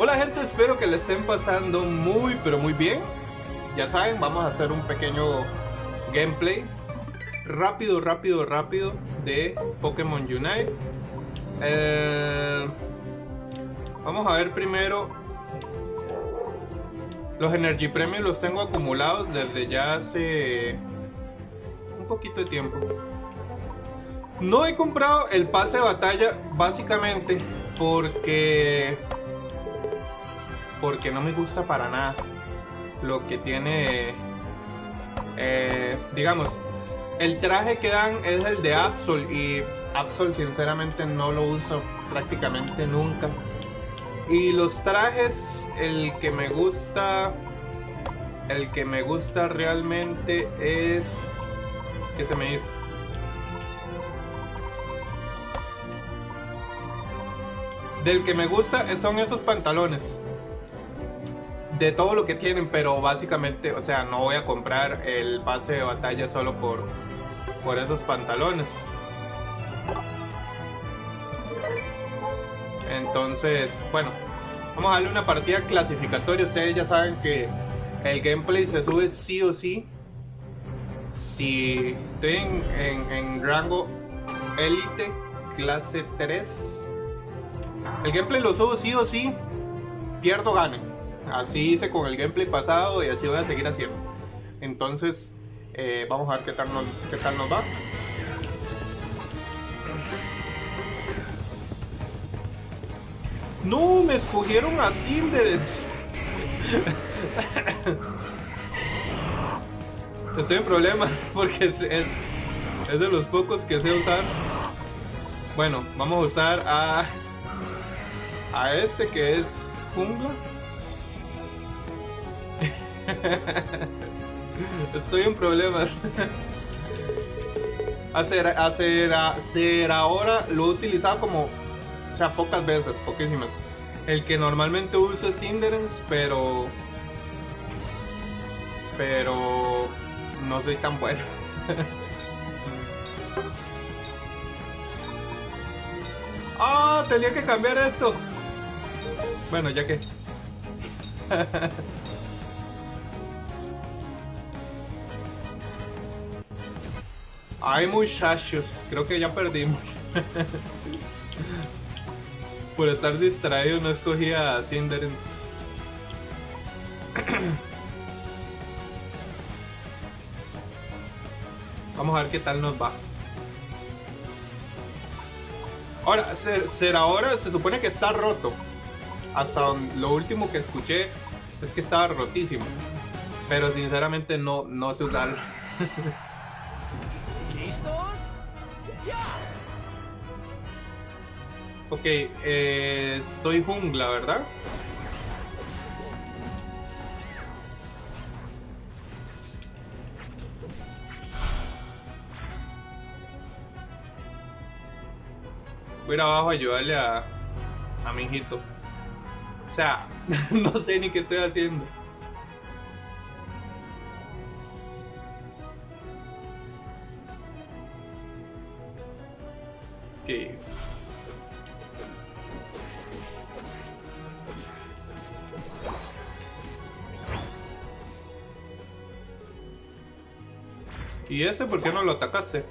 Hola gente, espero que les estén pasando muy pero muy bien. Ya saben, vamos a hacer un pequeño gameplay rápido, rápido, rápido de Pokémon Unite. Eh, vamos a ver primero los Energy Premios los tengo acumulados desde ya hace un poquito de tiempo. No he comprado el pase de batalla básicamente porque porque no me gusta para nada lo que tiene, eh, digamos, el traje que dan es el de Absol y Absol sinceramente no lo uso prácticamente nunca. Y los trajes, el que me gusta, el que me gusta realmente es, ¿qué se me dice? Del que me gusta son esos pantalones de todo lo que tienen, pero básicamente, o sea, no voy a comprar el pase de batalla solo por, por esos pantalones. Entonces, bueno, vamos a darle una partida clasificatoria. Ustedes ya saben que el gameplay se sube sí o sí. Si estoy en, en rango élite, clase 3, el gameplay lo subo sí o sí, pierdo, gane. Así hice con el gameplay pasado y así voy a seguir haciendo. Entonces, eh, vamos a ver qué tal, nos, qué tal nos va. No, me escogieron a Cinders. Estoy en problemas porque es, es, de los pocos que sé usar. Bueno, vamos a usar a, a este que es jungla. Estoy en problemas. hacer, hacer, hacer ahora lo he utilizado como, o sea, pocas veces, poquísimas. El que normalmente uso es Inderence, pero, pero no soy tan bueno. ah, tenía que cambiar esto. Bueno, ya que. Ay muchachos, creo que ya perdimos. Por estar distraído no escogí a Cinderens. Vamos a ver qué tal nos va. Ahora, ser, ahora se supone que está roto. Hasta lo último que escuché es que estaba rotísimo. Pero sinceramente no, no sé usarlo. Ok, eh, soy jungla, ¿verdad? Voy a ir abajo a ayudarle a, a mi hijito. O sea, no sé ni qué estoy haciendo. ¿Y ese por qué no lo atacaste?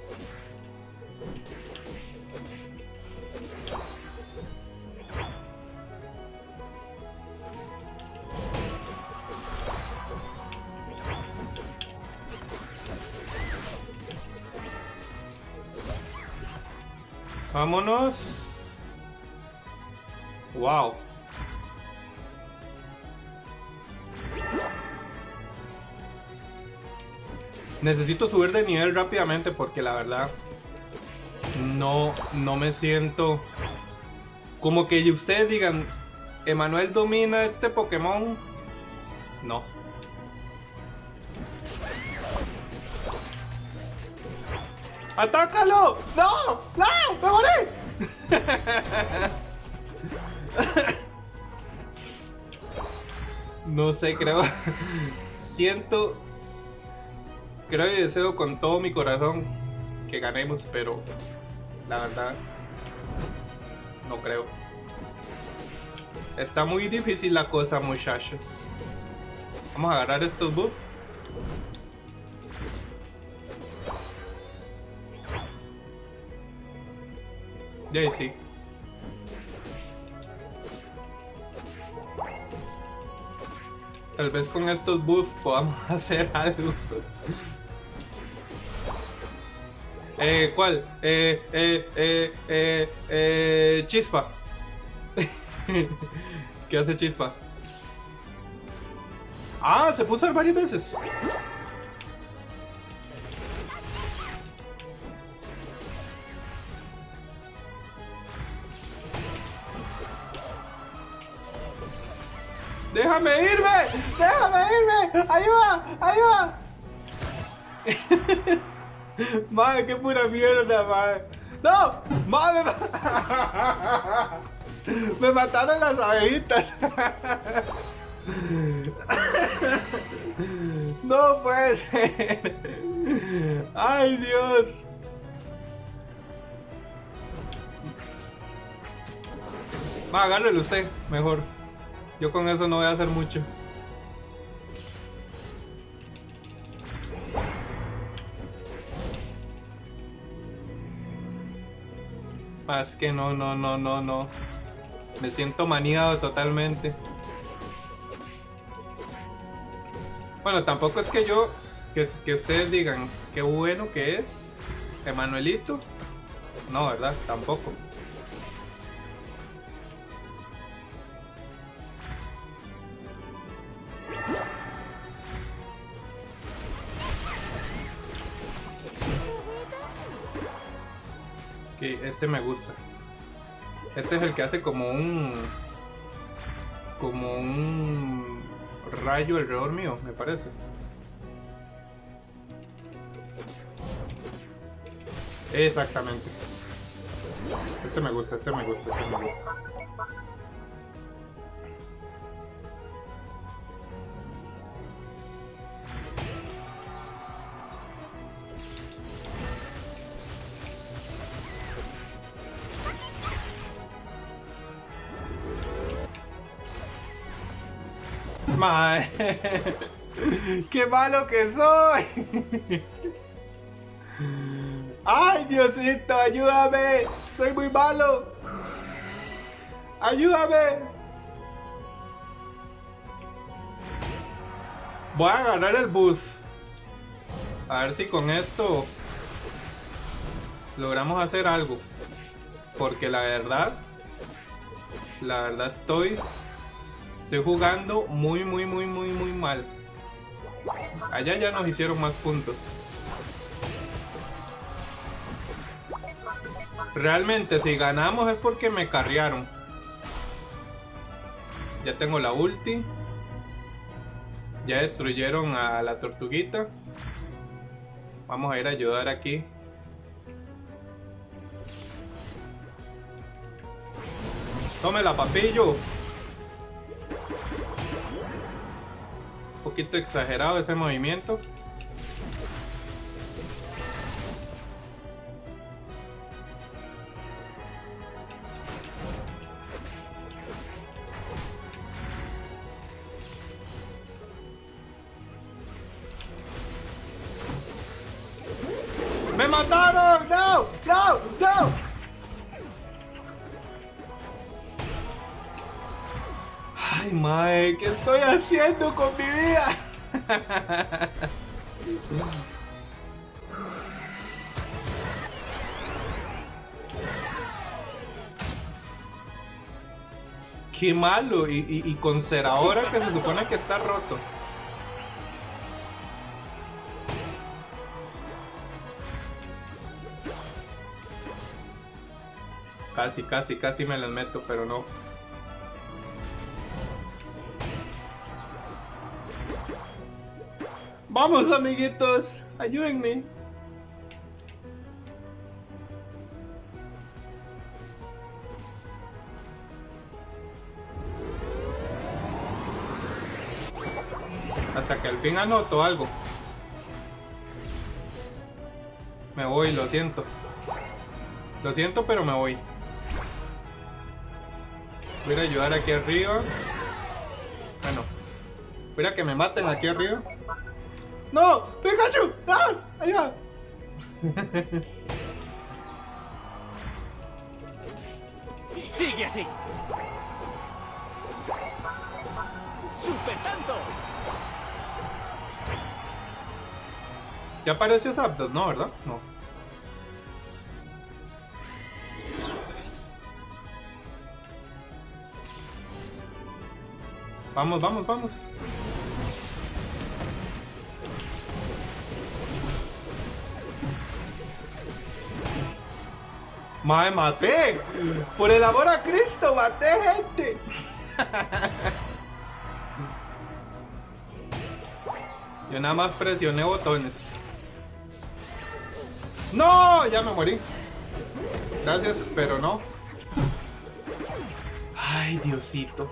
Vámonos. Wow. Necesito subir de nivel rápidamente porque la verdad no, no me siento como que ustedes digan, Emanuel domina este Pokémon. No. ¡Atácalo! ¡No! ¡No! ¡Me morí! no sé, creo. Siento creo y deseo con todo mi corazón que ganemos, pero la verdad no creo. Está muy difícil la cosa, muchachos. Vamos a agarrar estos buffs. Y sí. Tal vez con estos buffs podamos hacer algo. Eh, ¿cuál? Eh, eh, eh, eh, eh, chispa. ¿Qué hace chispa? Ah, se usar varias veces. ¡Déjame irme! ¡Déjame irme! ¡Ayuda! ¡Ayuda! madre, qué pura mierda, madre. ¡No! ¡Madre! Me mataron las abejitas. No puede ser. Ay, Dios. Va, agárrelo usted, mejor. Yo con eso no voy a hacer mucho. Más que no, no, no, no, no. Me siento maniado totalmente. Bueno, tampoco es que yo, que, que ustedes digan qué bueno que es Emanuelito. No, ¿verdad? Tampoco. Ok, este me gusta. Este es el que hace como un... Como un rayo alrededor mío, me parece. Exactamente. Ese me gusta, ese me gusta, ese me gusta. Mae. ¡Qué malo que soy! ¡Ay, Diosito, ayúdame! ¡Soy muy malo! ¡Ayúdame! Voy a agarrar el bus. A ver si con esto logramos hacer algo. Porque la verdad, la verdad estoy Estoy jugando muy, muy, muy, muy, muy mal. Allá ya nos hicieron más puntos. Realmente si ganamos es porque me carrearon. Ya tengo la ulti. Ya destruyeron a la tortuguita. Vamos a ir a ayudar aquí. Tómela, papillo. Poquito exagerado ese movimiento. ¡Me mataron! Estoy haciendo con mi vida? Qué malo, y, con ahora que se supone que está roto. Casi, casi, casi me las meto, pero no. Vamos, amiguitos, ayúdenme. Hasta que al fin anoto algo. Me voy, lo siento. Lo siento, pero me voy. Voy a ayudar aquí arriba. Bueno. Voy a que me maten aquí arriba. ¡No! ¡Pikachu! ¡Ah! ¡Allá! Sigue así. Super tanto. Ya apareció Zapdos, ¿no? ¿Verdad? No. Vamos, vamos, vamos. ¡Mae, maté! ¡Por el amor a Cristo, maté gente! Yo nada más presioné botones. ¡No! Ya me morí. Gracias, pero no. Ay, Diosito.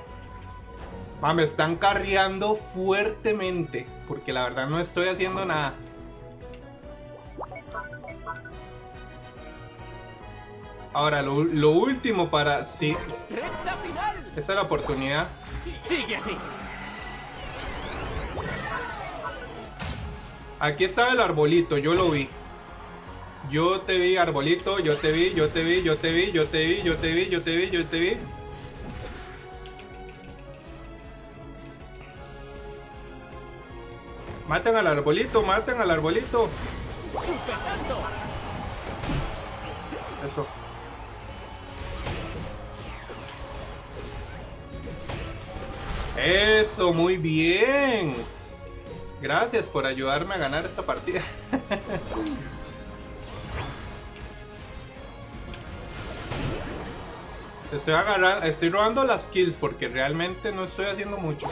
Ma, me están carreando fuertemente. Porque la verdad no estoy haciendo nada. Ahora, lo, lo último para... Sí, esa es la oportunidad. Sigue así. Aquí estaba el arbolito, yo lo vi. Yo te vi, arbolito, yo te vi, yo te vi, yo te vi, yo te vi, yo te vi, yo te vi, yo te vi. Maten al arbolito, maten al arbolito. Eso. Eso, muy bien. Gracias por ayudarme a ganar esta partida. Estoy agarrando, estoy robando las kills porque realmente no estoy haciendo mucho.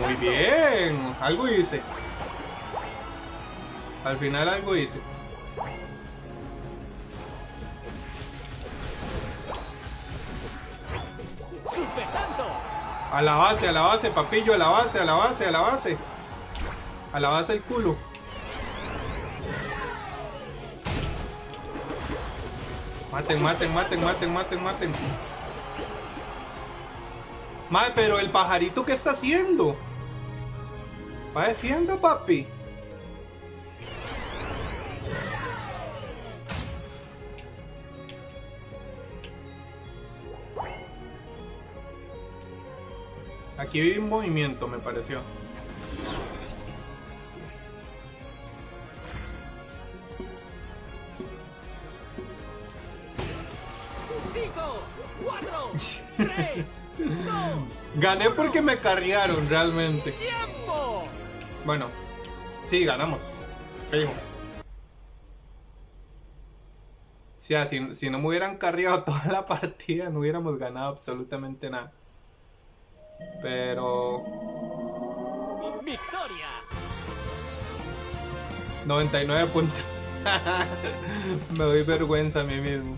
Muy bien, algo hice. Al final algo hice. A la base, a la base, papillo, a la base, a la base, a la base. A la base el culo. Maten, maten, maten, maten, maten, maten. Madre, pero el pajarito, ¿qué está haciendo? Va defienda, papi. Aquí vi un movimiento, me pareció. Cinco, cuatro, tres, dos, Gané porque me carrearon realmente. tiempo. Bueno, sí, ganamos. Fijo. O sea, si, si no me hubieran carreado toda la partida, no hubiéramos ganado absolutamente nada. Pero... Victoria. 99 puntos. Me doy vergüenza a mí mismo.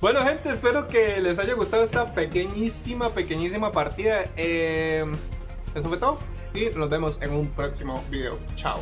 Bueno, gente, espero que les haya gustado esta pequeñísima, pequeñísima partida. Eh, eso fue todo. Y nos vemos en un próximo video. Chao.